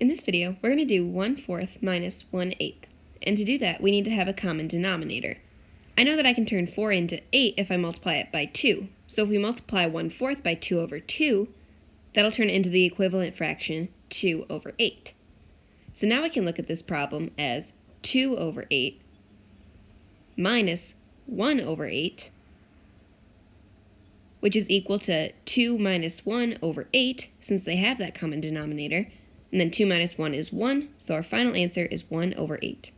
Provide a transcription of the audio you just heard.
In this video, we're going to do 1 fourth minus 1 eighth. And to do that, we need to have a common denominator. I know that I can turn 4 into 8 if I multiply it by 2. So if we multiply 1 fourth by 2 over 2, that'll turn into the equivalent fraction 2 over 8. So now we can look at this problem as 2 over 8 minus 1 over 8, which is equal to 2 minus 1 over 8, since they have that common denominator, and then 2 minus 1 is 1, so our final answer is 1 over 8.